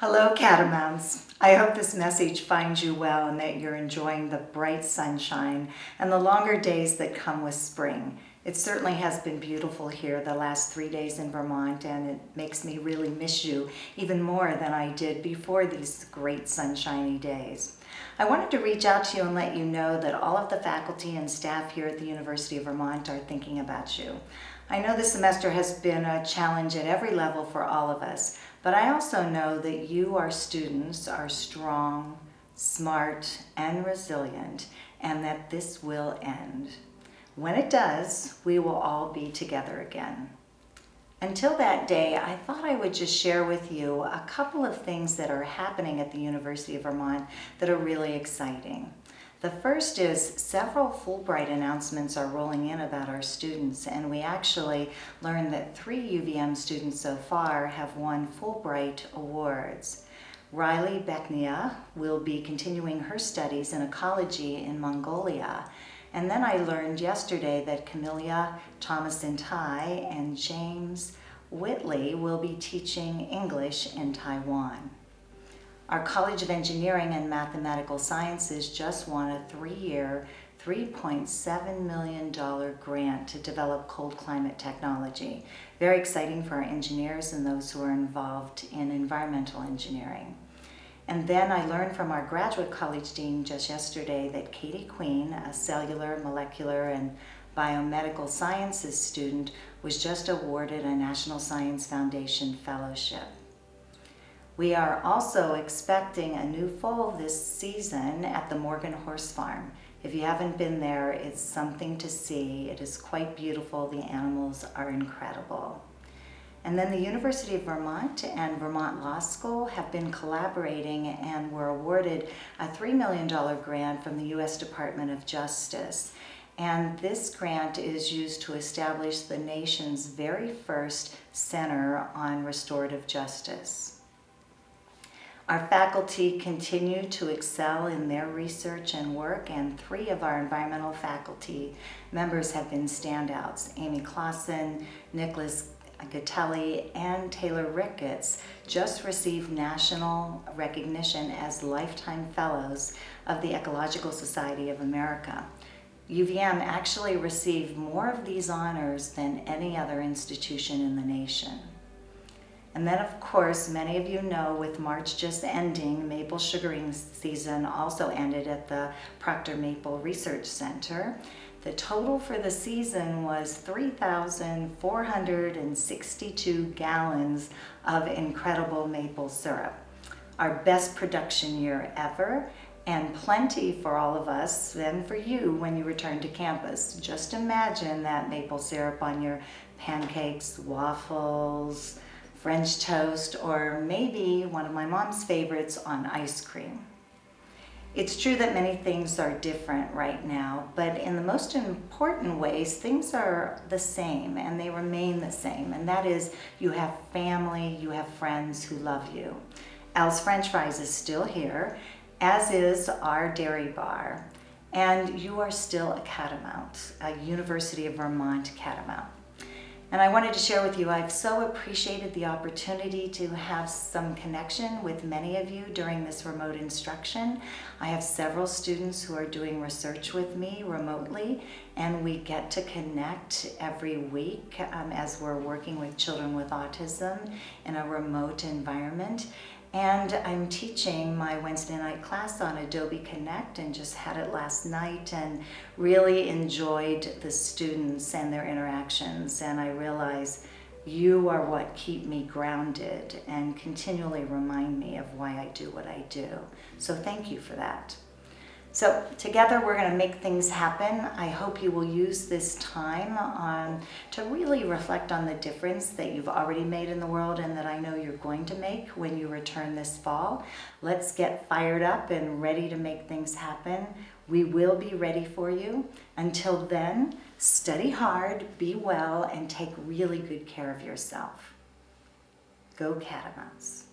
Hello Catamounts. I hope this message finds you well and that you're enjoying the bright sunshine and the longer days that come with spring. It certainly has been beautiful here the last three days in Vermont and it makes me really miss you even more than I did before these great sunshiny days. I wanted to reach out to you and let you know that all of the faculty and staff here at the University of Vermont are thinking about you. I know this semester has been a challenge at every level for all of us, but I also know that you, our students, are strong, smart, and resilient, and that this will end. When it does, we will all be together again. Until that day, I thought I would just share with you a couple of things that are happening at the University of Vermont that are really exciting. The first is several Fulbright announcements are rolling in about our students and we actually learned that three UVM students so far have won Fulbright Awards. Riley Beknia will be continuing her studies in ecology in Mongolia. And then I learned yesterday that Camilla Thomasin-Tai and James Whitley will be teaching English in Taiwan. Our College of Engineering and Mathematical Sciences just won a three-year, $3.7 million grant to develop cold climate technology. Very exciting for our engineers and those who are involved in environmental engineering. And then I learned from our graduate college dean just yesterday that Katie Queen, a cellular, molecular, and biomedical sciences student, was just awarded a National Science Foundation Fellowship. We are also expecting a new foal this season at the Morgan Horse Farm. If you haven't been there, it's something to see. It is quite beautiful. The animals are incredible. And then the University of Vermont and Vermont Law School have been collaborating and were awarded a $3 million grant from the U.S. Department of Justice. And this grant is used to establish the nation's very first Center on Restorative Justice. Our faculty continue to excel in their research and work, and three of our environmental faculty members have been standouts. Aimée Classen, Nicholas Gotelli, and Taylor Ricketts just received national recognition as Lifetime Fellows of the Ecological Society of America. UVM actually received more of these honors than any other institution in the nation. And then of course, many of you know with March just ending, maple sugaring season also ended at the Proctor Maple Research Center. The total for the season was 3,462 gallons of incredible maple syrup. Our best production year ever and plenty for all of us and for you when you return to campus. Just imagine that maple syrup on your pancakes, waffles, French toast, or maybe one of my mom's favorites on ice cream. It's true that many things are different right now, but in the most important ways, things are the same and they remain the same. And that is you have family, you have friends who love you. Al's French Frys is still here, as is our dairy bar. And you are still a Catamount, a University of Vermont Catamount. And I wanted to share with you, I've so appreciated the opportunity to have some connection with many of you during this remote instruction. I have several students who are doing research with me remotely, and we get to connect every week um, as we're working with children with autism in a remote environment. And I'm teaching my Wednesday night class on Adobe Connect and just had it last night and really enjoyed the students and their interactions. And I realize you are what keep me grounded and continually remind me of why I do what I do. So thank you for that. So together we're going to make things happen. I hope you will use this time to really reflect on the difference that you've already made in the world and that I know you're going to make when you return this fall. Let's get fired up and ready to make things happen. We will be ready for you. Until then, study hard, be well, and take really good care of yourself. Go Catamounts.